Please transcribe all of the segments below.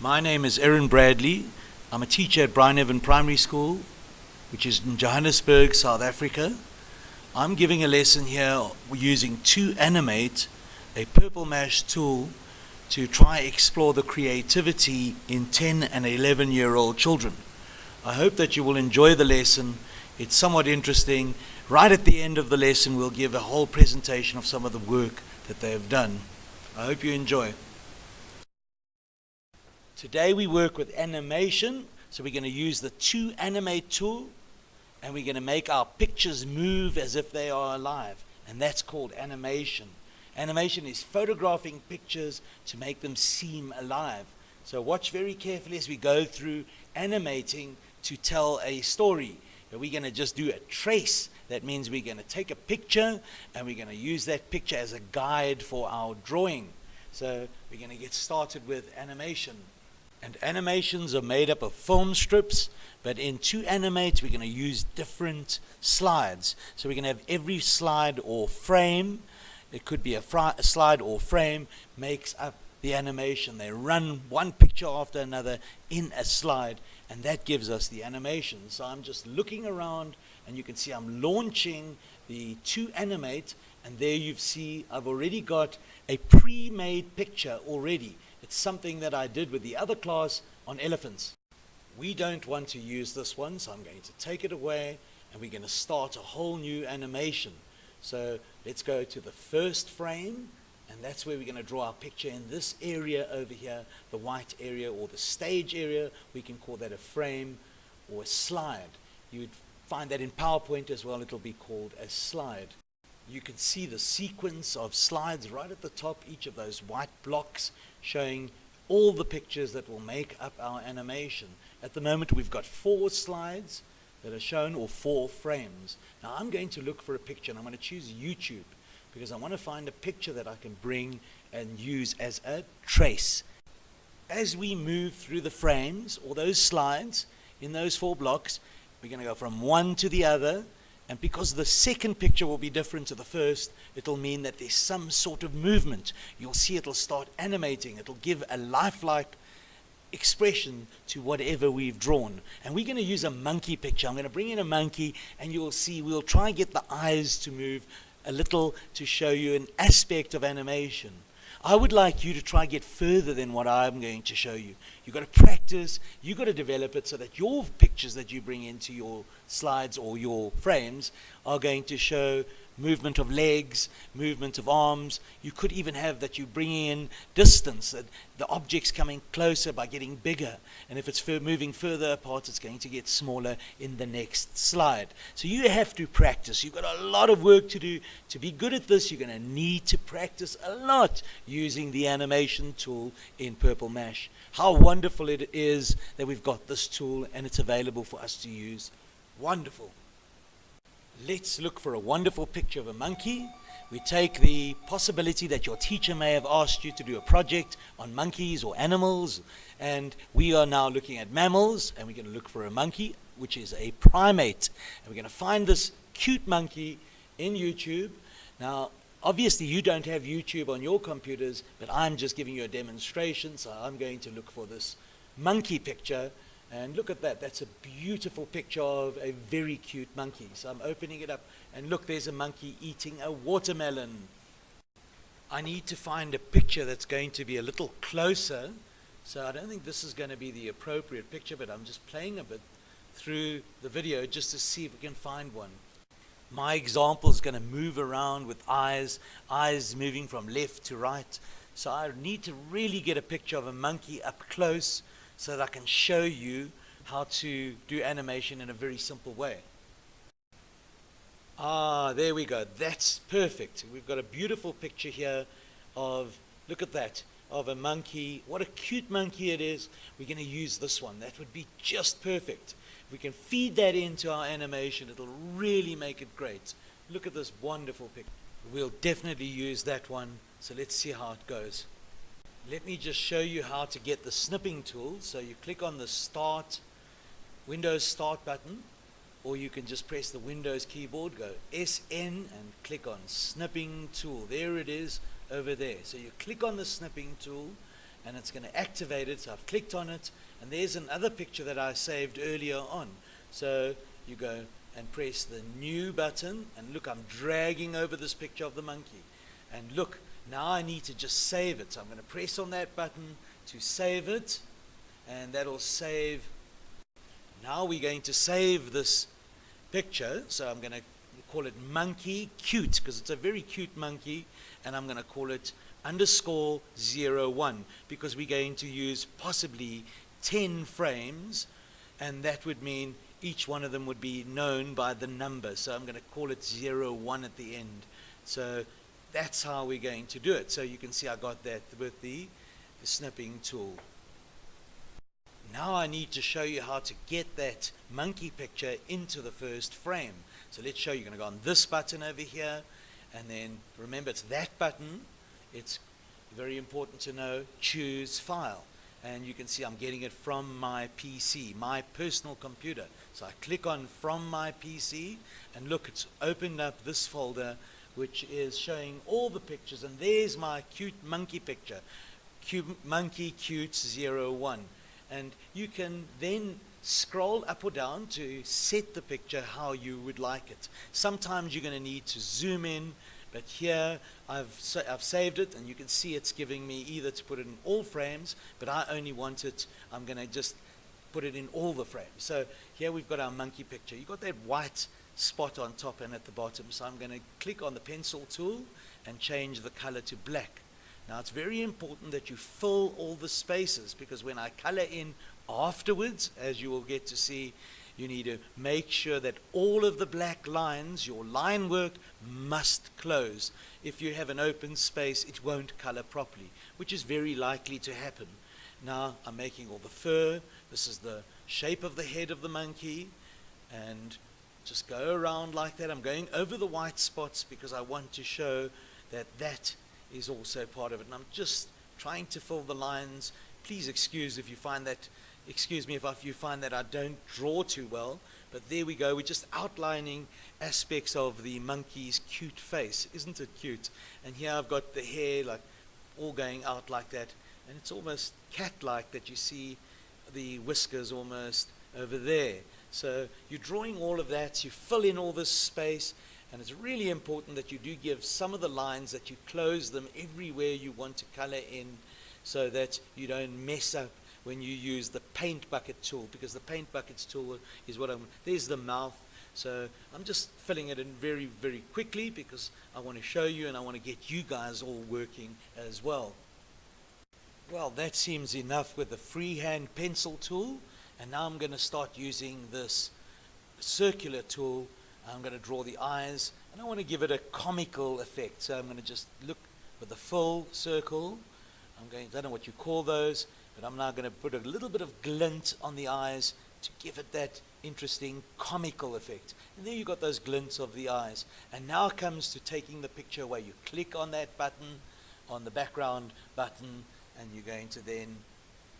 My name is Aaron Bradley. I'm a teacher at Bryneven Primary School, which is in Johannesburg, South Africa. I'm giving a lesson here using 2Animate, a Purple Mash tool to try and explore the creativity in 10 and 11 year old children. I hope that you will enjoy the lesson. It's somewhat interesting. Right at the end of the lesson, we'll give a whole presentation of some of the work that they have done. I hope you enjoy. Today we work with animation, so we're going to use the 2Animate tool and we're going to make our pictures move as if they are alive, and that's called animation. Animation is photographing pictures to make them seem alive. So watch very carefully as we go through animating to tell a story. We're going to just do a trace. That means we're going to take a picture and we're going to use that picture as a guide for our drawing. So we're going to get started with animation. And animations are made up of film strips, but in 2Animate, we're going to use different slides. So we're going to have every slide or frame it could be a, a slide or frame, makes up the animation. They run one picture after another in a slide, and that gives us the animation. So I'm just looking around, and you can see I'm launching the 2Animate, and there you see I've already got a pre-made picture already. It's something that I did with the other class on elephants. We don't want to use this one, so I'm going to take it away, and we're going to start a whole new animation. So let's go to the first frame, and that's where we're going to draw our picture in this area over here, the white area or the stage area. We can call that a frame or a slide. You'd find that in PowerPoint as well. It'll be called a slide. You can see the sequence of slides right at the top, each of those white blocks showing all the pictures that will make up our animation. At the moment, we've got four slides that are shown or four frames. Now I'm going to look for a picture and I'm going to choose YouTube because I want to find a picture that I can bring and use as a trace. As we move through the frames or those slides in those four blocks, we're going to go from one to the other and because the second picture will be different to the first, it'll mean that there's some sort of movement. You'll see it'll start animating. It'll give a lifelike expression to whatever we've drawn. And we're going to use a monkey picture. I'm going to bring in a monkey and you'll see we'll try and get the eyes to move a little to show you an aspect of animation. I would like you to try and get further than what I'm going to show you. You've got to practice, you've got to develop it so that your pictures that you bring into your slides or your frames are going to show movement of legs, movement of arms. You could even have that you bring in distance, that the object's coming closer by getting bigger. And if it's moving further apart, it's going to get smaller in the next slide. So you have to practice. You've got a lot of work to do. To be good at this, you're going to need to practice a lot using the animation tool in Purple Mash. How wonderful it is that we've got this tool and it's available for us to use. Wonderful. Let's look for a wonderful picture of a monkey. We take the possibility that your teacher may have asked you to do a project on monkeys or animals, and we are now looking at mammals, and we're going to look for a monkey, which is a primate. And we're going to find this cute monkey in YouTube. Now, obviously, you don't have YouTube on your computers, but I'm just giving you a demonstration, so I'm going to look for this monkey picture and look at that. That's a beautiful picture of a very cute monkey. So I'm opening it up. And look, there's a monkey eating a watermelon. I need to find a picture that's going to be a little closer. So I don't think this is going to be the appropriate picture, but I'm just playing a bit through the video just to see if we can find one. My example is going to move around with eyes, eyes moving from left to right. So I need to really get a picture of a monkey up close so that I can show you how to do animation in a very simple way. Ah, there we go. That's perfect. We've got a beautiful picture here of, look at that, of a monkey. What a cute monkey it is. We're going to use this one. That would be just perfect. If we can feed that into our animation, it'll really make it great. Look at this wonderful picture. We'll definitely use that one. So let's see how it goes. Let me just show you how to get the snipping tool. So you click on the start, Windows start button, or you can just press the Windows keyboard, go SN and click on snipping tool. There it is over there. So you click on the snipping tool and it's going to activate it. So I've clicked on it, and there's another picture that I saved earlier on. So you go and press the new button, and look, I'm dragging over this picture of the monkey. And look, now I need to just save it. So I'm going to press on that button to save it, and that'll save. Now we're going to save this picture. So I'm going to call it monkey cute because it's a very cute monkey, and I'm going to call it underscore zero one because we're going to use possibly 10 frames, and that would mean each one of them would be known by the number. So I'm going to call it zero one at the end. So that's how we're going to do it. So you can see I got that with the, the snipping tool. Now I need to show you how to get that monkey picture into the first frame. So let's show you. You're going to go on this button over here, and then remember it's that button. It's very important to know choose file. And you can see I'm getting it from my PC, my personal computer. So I click on from my PC, and look, it's opened up this folder which is showing all the pictures. And there's my cute monkey picture, cute, monkey cute 01. And you can then scroll up or down to set the picture how you would like it. Sometimes you're going to need to zoom in, but here I've, sa I've saved it and you can see it's giving me either to put it in all frames, but I only want it, I'm going to just put it in all the frames. So here we've got our monkey picture. You've got that white spot on top and at the bottom. So I'm going to click on the pencil tool and change the color to black. Now it's very important that you fill all the spaces because when I color in afterwards, as you will get to see, you need to make sure that all of the black lines, your line work, must close. If you have an open space, it won't color properly, which is very likely to happen. Now I'm making all the fur. This is the shape of the head of the monkey. And just go around like that. I'm going over the white spots because I want to show that that is also part of it. And I'm just trying to fill the lines. Please excuse if you find that, excuse me if you find that I don't draw too well. But there we go. We're just outlining aspects of the monkey's cute face. Isn't it cute? And here I've got the hair like all going out like that. And it's almost cat-like that you see the whiskers almost over there. So you're drawing all of that, you fill in all this space, and it's really important that you do give some of the lines that you close them everywhere you want to color in so that you don't mess up when you use the paint bucket tool because the paint buckets tool is what I'm, there's the mouth. So I'm just filling it in very, very quickly because I want to show you and I want to get you guys all working as well. Well, that seems enough with the freehand pencil tool. And now I'm going to start using this circular tool. I'm going to draw the eyes, and I want to give it a comical effect. So I'm going to just look with the full circle. I'm going, I don't know what you call those, but I'm now going to put a little bit of glint on the eyes to give it that interesting comical effect. And there you've got those glints of the eyes. And now comes to taking the picture where You click on that button, on the background button, and you're going to then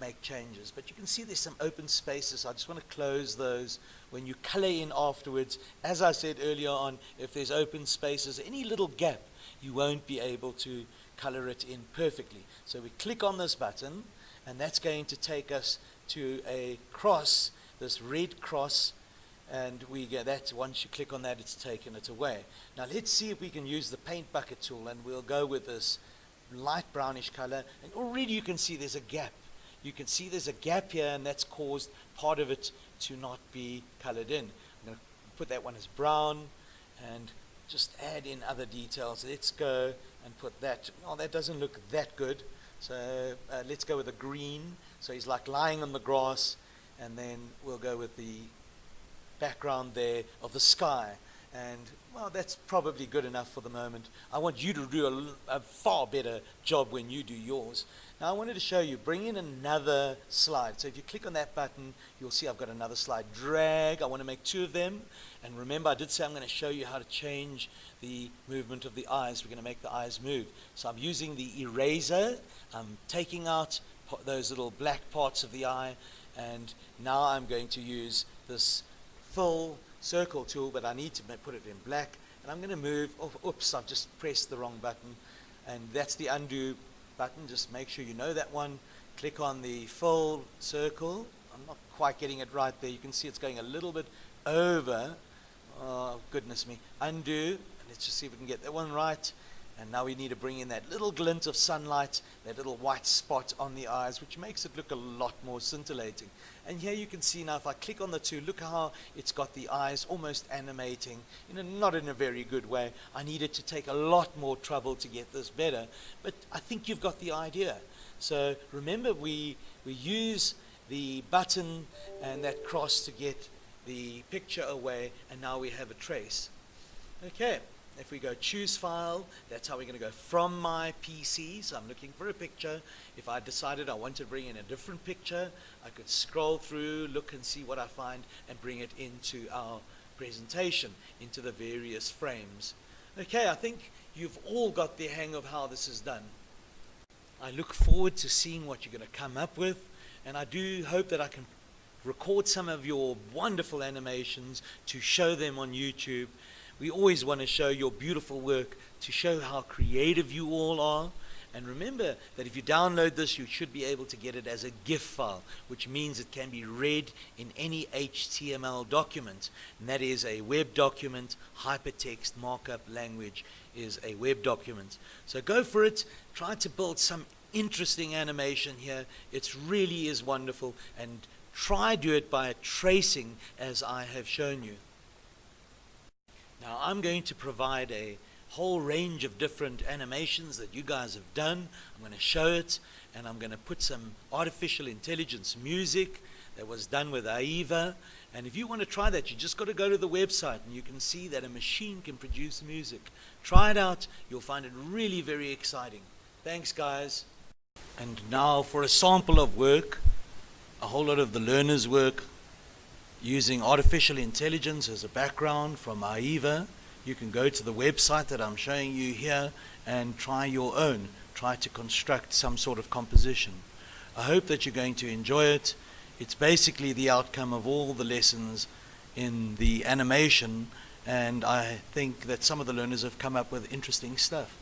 make changes. But you can see there's some open spaces. I just want to close those. When you color in afterwards, as I said earlier on, if there's open spaces, any little gap, you won't be able to color it in perfectly. So we click on this button, and that's going to take us to a cross, this red cross, and we get that. Once you click on that, it's taken it away. Now let's see if we can use the paint bucket tool, and we'll go with this light brownish color, and already you can see there's a gap you can see there's a gap here and that's caused part of it to not be colored in. I'm going to put that one as brown and just add in other details. Let's go and put that. Oh, that doesn't look that good. So uh, let's go with a green. So he's like lying on the grass and then we'll go with the background there of the sky. And well, that's probably good enough for the moment. I want you to do a, a far better job when you do yours. Now I wanted to show you, bring in another slide. So if you click on that button, you'll see I've got another slide. Drag, I want to make two of them. And remember, I did say I'm going to show you how to change the movement of the eyes. We're going to make the eyes move. So I'm using the eraser. I'm taking out those little black parts of the eye. And now I'm going to use this full circle tool, but I need to put it in black. And I'm going to move, oh, oops, I've just pressed the wrong button. And that's the undo button. Just make sure you know that one. click on the full circle. I'm not quite getting it right there. You can see it's going a little bit over. Oh, goodness me. Undo. Let's just see if we can get that one right. And now we need to bring in that little glint of sunlight, that little white spot on the eyes, which makes it look a lot more scintillating. And here you can see now, if I click on the two, look how it's got the eyes almost animating, in a, not in a very good way. I needed to take a lot more trouble to get this better, but I think you've got the idea. So remember, we, we use the button and that cross to get the picture away, and now we have a trace. Okay. If we go choose file, that's how we're going to go from my PC. So I'm looking for a picture. If I decided I wanted to bring in a different picture, I could scroll through, look and see what I find, and bring it into our presentation, into the various frames. Okay, I think you've all got the hang of how this is done. I look forward to seeing what you're going to come up with, and I do hope that I can record some of your wonderful animations to show them on YouTube we always want to show your beautiful work to show how creative you all are. And remember that if you download this, you should be able to get it as a GIF file, which means it can be read in any HTML document. And that is a web document, hypertext markup language is a web document. So go for it. Try to build some interesting animation here. It really is wonderful. And try do it by tracing as I have shown you. Now I'm going to provide a whole range of different animations that you guys have done. I'm going to show it and I'm going to put some artificial intelligence music that was done with AIVA. And if you want to try that, you just got to go to the website and you can see that a machine can produce music. Try it out. You'll find it really very exciting. Thanks, guys. And now for a sample of work, a whole lot of the learner's work using artificial intelligence as a background from AIVA. You can go to the website that I'm showing you here and try your own. Try to construct some sort of composition. I hope that you're going to enjoy it. It's basically the outcome of all the lessons in the animation and I think that some of the learners have come up with interesting stuff.